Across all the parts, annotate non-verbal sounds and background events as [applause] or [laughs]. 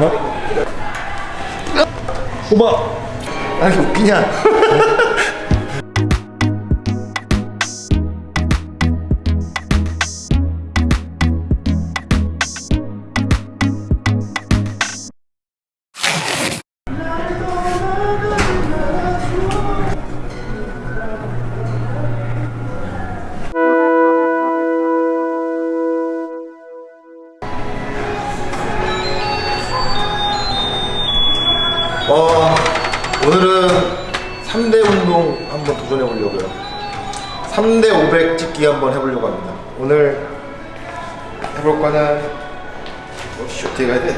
하나 뽑아 아니 웃기냐 3대 500 찍기 한번 해보려고 합니다. 오늘 해볼 거는 오씨 어떻게 가야 돼?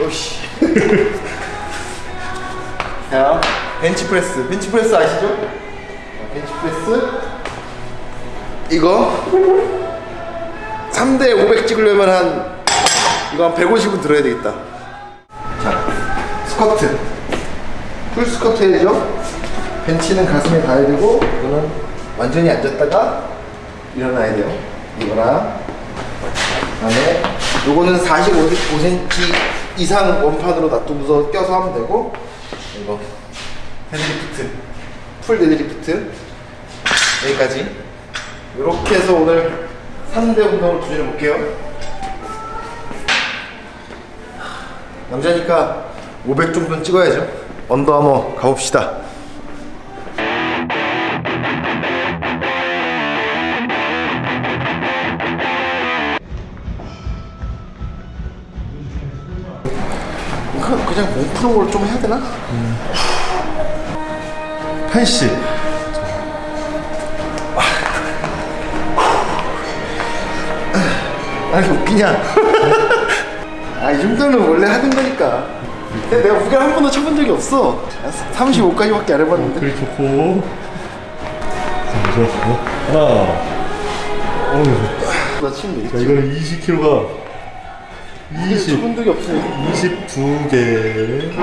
오씨 [laughs] 자 벤치프레스 벤치프레스 아시죠? 자, 벤치프레스 이거 3대 500 찍으려면 한 이거 한 150은 들어야 되겠다 자 스쿼트 full squat 해야죠 벤치는 가슴에 닿아야 되고 이거는 완전히 앉았다가 일어나야 돼요. 이거랑 그다음에 요거는 45cm 이상 원판으로 놔두고서 껴서 하면 되고 이거 deadlift full deadlift 여기까지. 이렇게 해서 오늘 3대 운동을 도전해 볼게요. 남자니까 500 정도는 찍어야죠. 언더아머 가봅시다 그- 그냥 몸풀어를 좀 해야 되나? 80 아니 웃기냐? 아 이 정도는 원래 하는 거니까. 근데 내가 무게 한 번도 쳐본 적이 없어. 35까지밖에 안 해봤는데. 그리 좋고 자 좋았고 하나 어우 나자 되겠지. 이거는 20kg가 20 쳐본 적이 없으니까. 22개. 자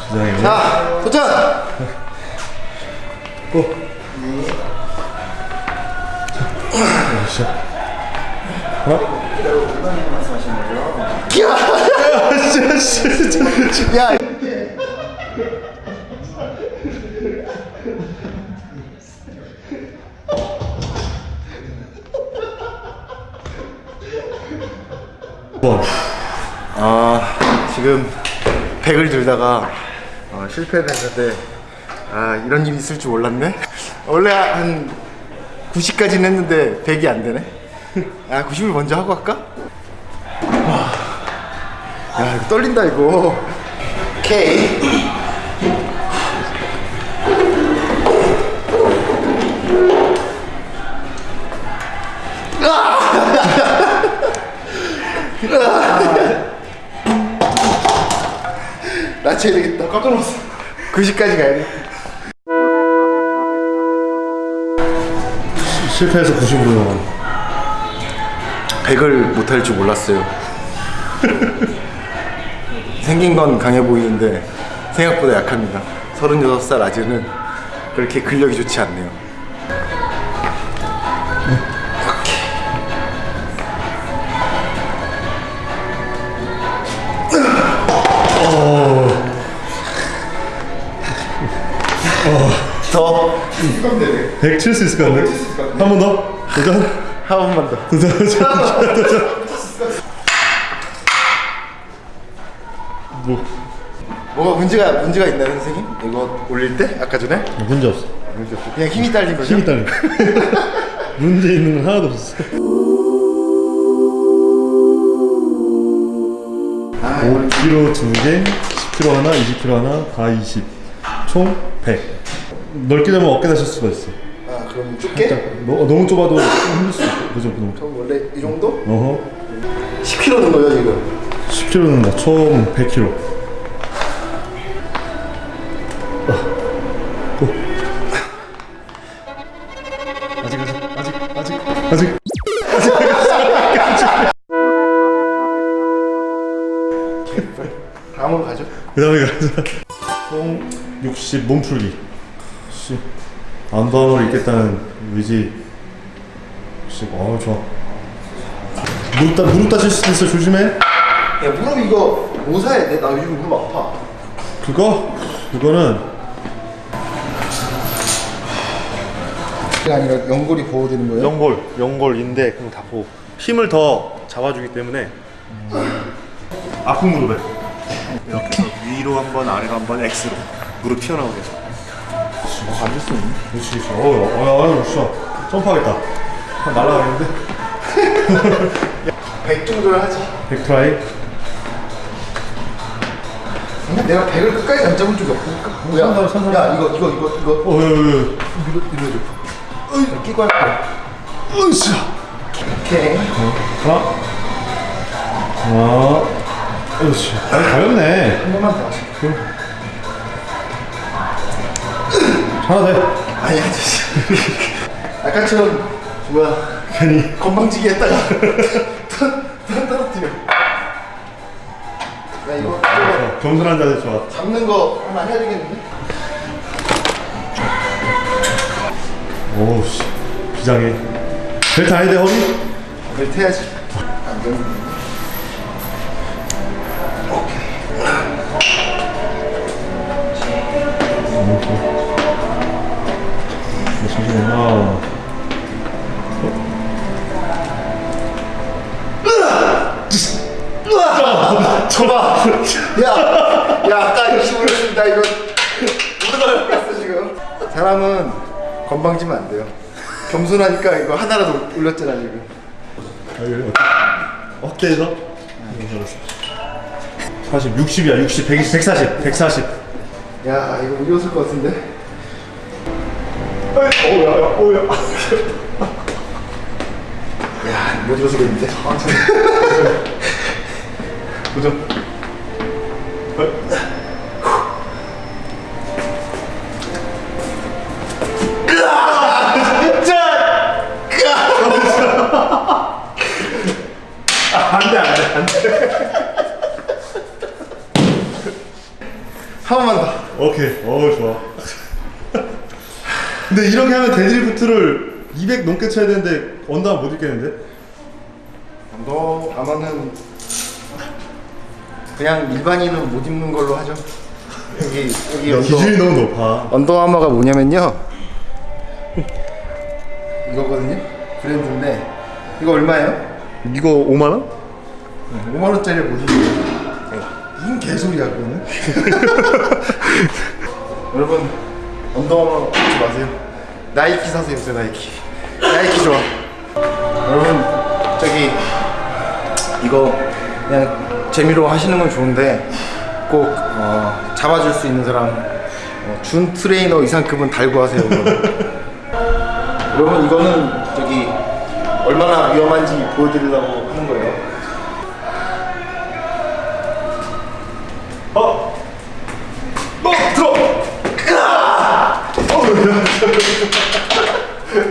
시작해요 자 도전. [laughs] 고. 자, 시작. 하나 [laughs] 야, 진짜 진짜 야. 와아 지금 100을 들다가 어, 실패를 했는데 아 이런 일이 있을 줄 몰랐네 원래 한 90까지는 했는데 100이 안 되네 [laughs] 아 90을 먼저 하고 할까? 와. 야 이거 떨린다 이거 오케이 90까지 가야 돼. 실패해서 90으로. 나온 100을 못할 줄 몰랐어요. 생긴 건 강해 보이는데 생각보다 약합니다. 36살 아재는 그렇게 근력이 좋지 않네요 더100칠수 있을 것 같네 한 번 더? 도전? 한 번만 더. 도전 도전 도전. [laughs] 뭐? 뭐가 문제가 문제가 있나요 선생님? 이거 올릴 때? 아까 전에? 문제 없어. 문제 없어. 그냥 힘이 딸린 거죠? 힘이 딸려 [laughs] 문제 있는 건 하나도 없었어. 아, 5kg 2개 10kg 하나 20kg 하나 다 20총 100 넓게 잡으면 어깨 다칠 수가 있어. 아 그럼 좁게? 너, 너무 좁아도 힘들 수 있어. 그죠 너무 좁- 그럼 원래 이 정도? 어허. 10kg는 거죠 지금? 10kg는 나총 100kg 고 아직 아직 아직 아직 아직. 다음으로 가죠. 그 다음에 가자 총 60 몸풀기 씨 안도함을 잊겠다는 의지 씨 어우 좋아 무릎 다 무릎 다칠 수도 있어 조심해. 야 무릎 이거 뭐 사야 돼? 나 요즘 무릎 아파. 그거 그거는 그게 아니라 연골이 보호되는 거예요? 연골 연골인데 그럼 다 보고 힘을 더 잡아주기 때문에 아픈 무릎에 이렇게 위로 한번 아래로 한번 X로 무릎 튀어나오게 해서 앉을 수 있네. 그렇지 그렇지 어어 어, 어, 점프하겠다 한 날아가겠는데 [laughs] 100 정도를 하지. 백 트라이 근데 내가 100을 끝까지 안 잡은 적이 없으니까. 뭐야? 선 선, 선선. 야 이거 이거 이거 이거 어, 어, 어, 이거 이거 줘. 끼고 할 거야. 어, 으쌰. 오케이. 하나, 하나, 으쌰. 아, 가볍네. 한 번만 더 하자. 하나 돼. 아니 아저씨. 아까처럼 뭐야 괜히. 건방지게 했다가 턴 [laughs] 떨어뜨려. 야 이거 이거 어, 겸손한 자세 좋아. 잡는 거 하나 해야 되겠는데? 오우, 씨. 비장해. 벨트 아니 돼, 허리? 벨트 해야지. 안되 건방지면 안 돼요. 겸손하니까 이거 하나라도 올렸잖아 지금. 어때? 어때서? 40, 60이야, 60, 120, 140, 140. 야 이거 못 이었을 것 같은데. 오야, 오야. 야, 못 이었을겠는데. 도전. [laughs] 안돼 안돼 안돼. 한 번만 더. 오케이. 어우 좋아. [laughs] 근데 이렇게 하면 deadlift를 200 넘게 쳐야 되는데 언더 못 입겠는데? 언더아머는 그냥 일반인은 못 입는 걸로 하죠. 여기 여기 언더 기준이 너무 높아. 언더아머가 뭐냐면요. 이거거든요. 브랜드인데 이거 얼마예요? 이거 5만 원? 5만 원짜리 못 입는 무슨 개소리야 그거는? [laughs] 여러분 언더아머 하지 마세요. 나이키 사세요, 요 나이키. 나이키 좋아. 여러분 저기 이거 그냥 재미로 하시는 건 좋은데 꼭 어, 잡아줄 수 있는 사람 어, 준 트레이너 이상급은 달고 하세요. 여러분 [laughs] 이거는 저기 얼마나 위험한지 보여드리려고 하는 거예요.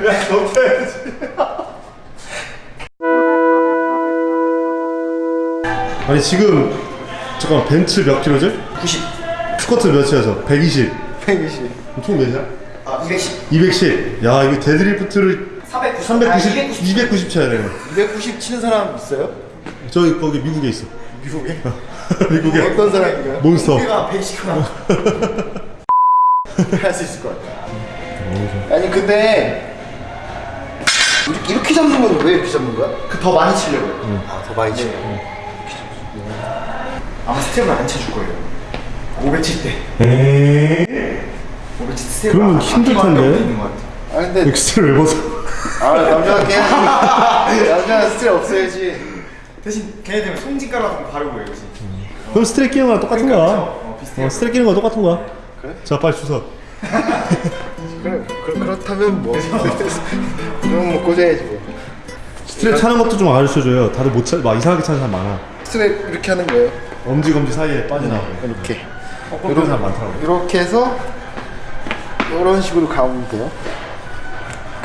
야, 높여야지. [laughs] 아니 지금 잠깐 벤츠 몇 킬로지? 90, 스쿼트 몇이어서 120. 120, 총 몇이야? 아 210, 210. 야 이거 deadlift를 390, 390, 아, 290. 290 쳐야 되네. 290 치는 사람 있어요? 저기 거기 미국에 있어. 미국에? [laughs] 미국에 어떤 사람인가요? 몬스터. 우리가 베이시크나 할수 있을 것 같아. 아니 근데 이렇게, 이렇게 잡는 건 왜 이렇게 잡는 거야? 그 더 많이 치려고요. 아더 많이 치려고. 아마 strap을 안 쳐줄 거예요. 500칠 때. 500칠 스텝. 그러면 힘들 텐데. 아 근데 엑스트를 왜 벗어? 아 남자가. [laughs] 남자가 스텝 없어야지. 대신 걔네들은 거 바르고 해요? 그럼 스트레 끼는 거랑 똑같은 그러니까, 거야. 어. 어, 스트레 끼는 거 똑같은 거야. 그래? 자 빨리 주워. 그래 그, 그렇다면 뭐. 그럼 뭐 꽂아야지 뭐. 스트랩 차는 것도 좀 알려줘요. 다들 못 차, 막 이상하게 차는 사람 많아. 스트랩 이렇게 하는 거예요. 엄지 검지 사이에 빠져나오고. 이렇게. 이런 사람 많더라고. 이렇게 해서 이런 식으로 감으면 돼요.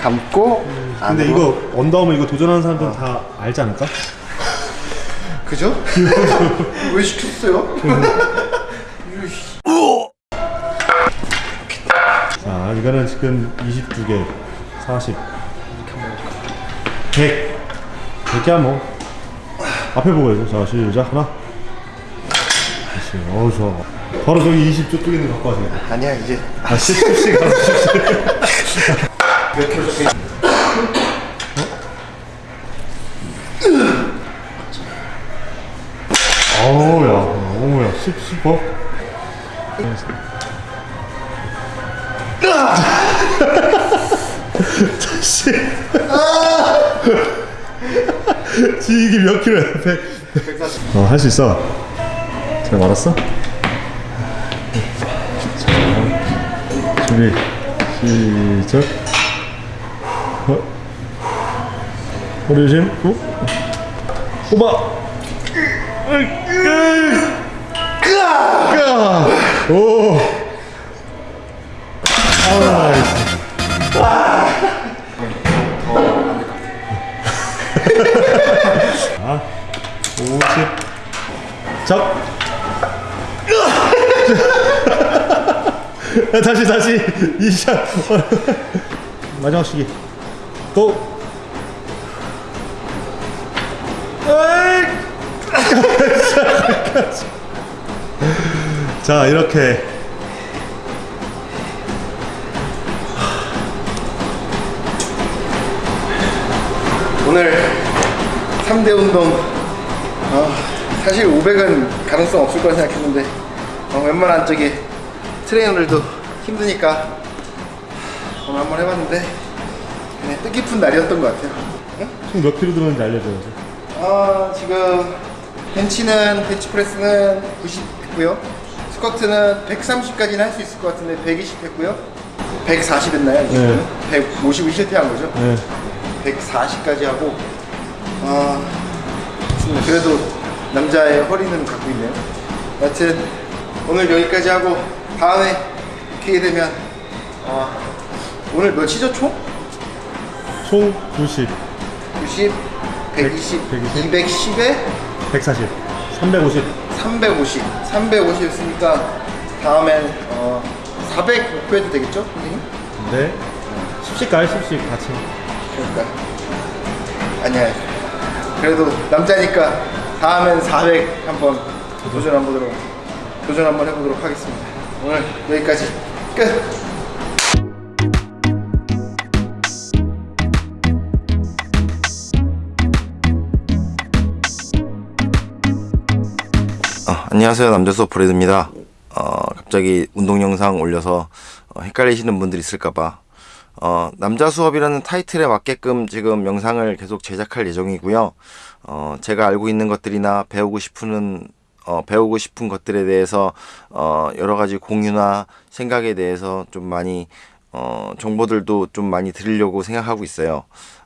감고 근데 안으로. 이거 언더아머 이거 도전하는 사람들은 다 알지 않을까? 그죠? [laughs] 왜 시켰어요? [laughs] 이거는 지금 22개, 40, 100. 100개야 뭐. 앞에 보고 해줘. 자, 시작. 하나. 다시. 어우, 좋아. 바로 저기 20 저쪽에 있는 거 갖고 와세요. 아니야 이제 아, 10, 10씩 가서 10씩. 몇 킬로 적혀 어우, 야. 어우, 야. 10, 10 어? 다시. 지 이게 몇 킬로야? 100. 어, 할 수 있어. 잘 말았어? 자, 준비. 시작. 어. 허리 조심. 어? 오바. 까! 오! 아, 아, 50. 잡. 야, 다시, 다시. 이 샷. 마지막 시기. 고! 자 이렇게 오늘 3대 운동 어, 사실 500은 가능성 없을 거라 생각했는데 어, 웬만한 저기 트레이너들도 힘드니까 오늘 한번 해봤는데 그냥 뜻깊은 날이었던 것 같아요 응? 총몇 킬로 들었는지 알려줘야죠 어, 지금 벤치는 벤치프레스는 90 했고요 스쿼트는 130까지는 할 수 있을 것 같은데 120 했고요 140 했나요? 네. 150을 실패한 거죠 네. 140까지 하고 아 좋습니다. 그래도 남자의 허리는 갖고 있네요. 여튼 오늘 여기까지 하고 다음에 기회 되면 아, 오늘 몇이죠 총? 총 90, 90, 120, 120. 210에? 140, 350 350 350 했으니까 다음엔 어, 400 목표해도 되겠죠? 선생님? 네. 10씩 가요? 10씩 같이 그러니까. 아니야 그래도 남자니까 다음엔 400 한번 도전 한번 보도록 도전 한번 해보도록 하겠습니다. 오늘 여기까지. 끝! 어, 안녕하세요. 남자수 브레드입니다. 어, 갑자기 운동 영상 올려서 어, 헷갈리시는 분들 있을까봐 어, 남자 수업이라는 타이틀에 맞게끔 지금 영상을 계속 제작할 예정이고요. 어, 제가 알고 있는 것들이나 배우고 싶은 어, 배우고 싶은 것들에 대해서 어, 여러 가지 공유나 생각에 대해서 좀 많이 어, 정보들도 좀 많이 드리려고 생각하고 있어요.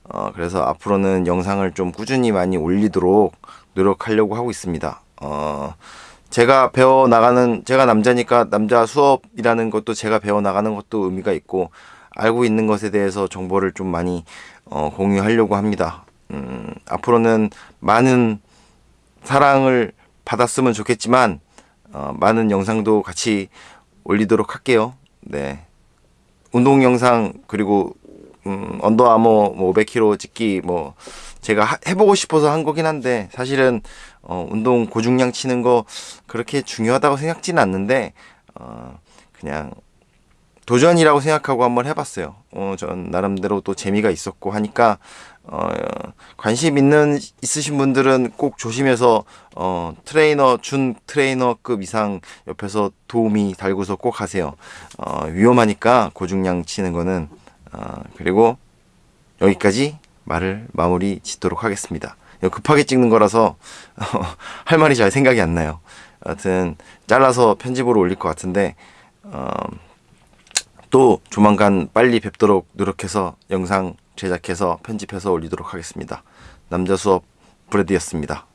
어, 그래서 앞으로는 영상을 좀 꾸준히 많이 올리도록 노력하려고 하고 있습니다. 어, 제가 배워 나가는 제가 남자니까 남자 수업이라는 것도 제가 배워 나가는 것도 의미가 있고 알고 있는 것에 대해서 정보를 좀 많이 어, 공유하려고 합니다. 음, 앞으로는 많은 사랑을 받았으면 좋겠지만 어, 많은 영상도 같이 올리도록 할게요. 네. 운동 영상 그리고 음, 언더아머 뭐 500kg 찍기 뭐 제가 하- 해보고 싶어서 한 거긴 한데 사실은 어, 운동 고중량 치는 거 그렇게 중요하다고 생각지는 않는데 어, 그냥 도전이라고 생각하고 한번 해봤어요. 어, 전 나름대로 또 재미가 있었고 하니까 어, 관심 있는 있으신 분들은 꼭 조심해서 어, 트레이너 준 트레이너급 이상 옆에서 도우미 달고서 꼭 하세요. 어, 위험하니까 고중량 치는 거는 어, 그리고 여기까지 말을 마무리 짓도록 하겠습니다. 급하게 찍는 거라서 [laughs] 할 말이 잘 생각이 안 나요. 여하튼 잘라서 편집으로 올릴 것 같은데 어, 또 조만간 빨리 뵙도록 노력해서 영상 제작해서 편집해서 올리도록 하겠습니다. 남자 수업 브레드였습니다.